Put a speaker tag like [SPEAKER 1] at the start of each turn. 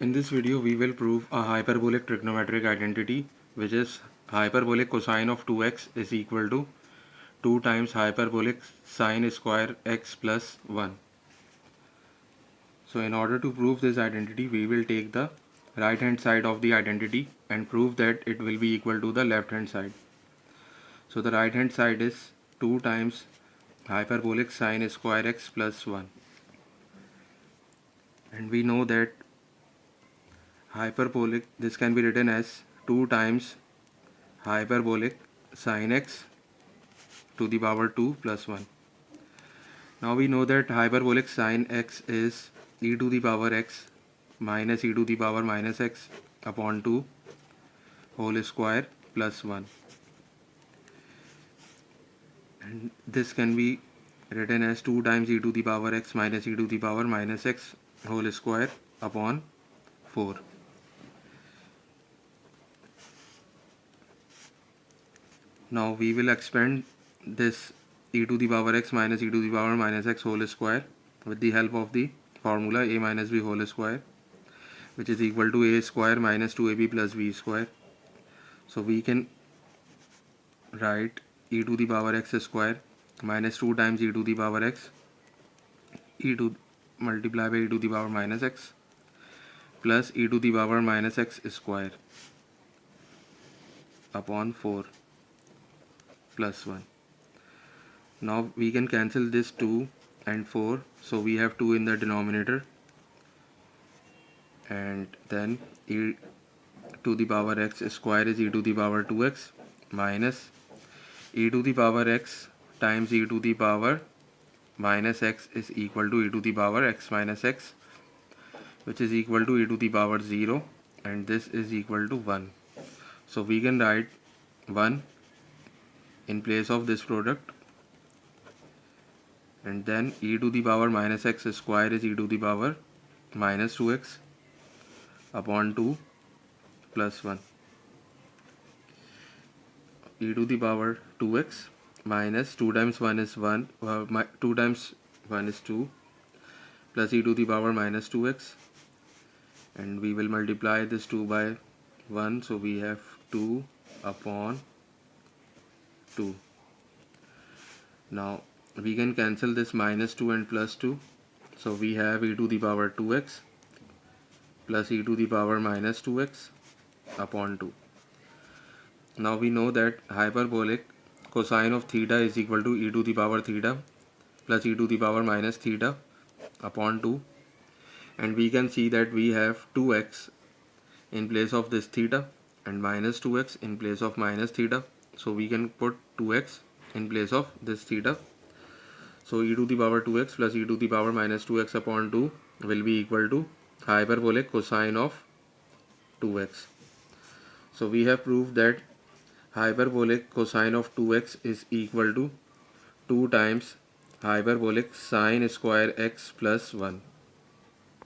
[SPEAKER 1] In this video we will prove a hyperbolic trigonometric identity which is hyperbolic cosine of 2x is equal to 2 times hyperbolic sine square x plus 1. So in order to prove this identity we will take the right hand side of the identity and prove that it will be equal to the left hand side. So the right hand side is 2 times hyperbolic sine square x plus 1 and we know that hyperbolic. This can be written as 2 times hyperbolic sine x to the power 2 plus 1 now we know that hyperbolic sine x is e to the power x minus e to the power minus x upon 2 whole square plus 1 and this can be written as 2 times e to the power x minus e to the power minus x whole square upon 4 now we will expand this e to the power x minus e to the power minus x whole square with the help of the formula a minus b whole square which is equal to a square minus 2ab plus b square. So we can write e to the power x square minus 2 times e to the power x e to multiply by e to the power minus x plus e to the power minus x square upon 4 plus 1 now we can cancel this 2 and 4 so we have 2 in the denominator. And then e to the power x square is e to the power 2x minus e to the power x times e to the power minus x is equal to e to the power x minus x which is equal to e to the power 0 and this is equal to 1 so we can write 1 in place of this product. And then e to the power minus x square is e to the power minus 2x upon 2 plus 1 e to the power 2x minus 2 times 1 is 1 uh, 2 times 1 is 2 plus e to the power minus 2x and we will multiply this 2 by 1 so we have 2 upon 2 now we can cancel this minus 2 and plus 2 so we have e to the power 2x plus e to the power minus 2x upon 2 now we know that hyperbolic cosine of theta is equal to e to the power theta plus e to the power minus theta upon 2 and we can see that we have 2x in place of this theta and minus 2x in place of minus theta so we can put 2x in place of this theta. So e to the power 2x plus e to the power minus 2x upon 2 will be equal to hyperbolic cosine of 2x so we have proved that hyperbolic cosine of 2x is equal to 2 times hyperbolic sine square x plus 1